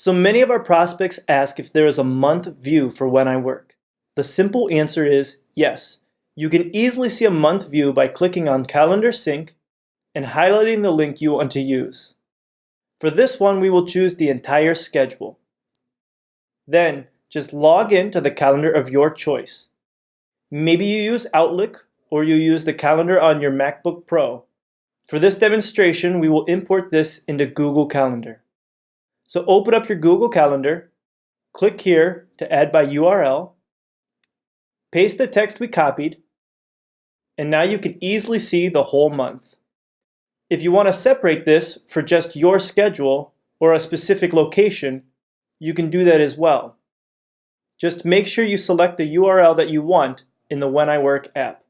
So many of our prospects ask if there is a month view for when I work. The simple answer is yes. You can easily see a month view by clicking on Calendar Sync and highlighting the link you want to use. For this one, we will choose the entire schedule. Then, just log in to the calendar of your choice. Maybe you use Outlook or you use the calendar on your MacBook Pro. For this demonstration, we will import this into Google Calendar. So open up your Google Calendar, click here to add by URL, paste the text we copied, and now you can easily see the whole month. If you want to separate this for just your schedule or a specific location, you can do that as well. Just make sure you select the URL that you want in the When I Work app.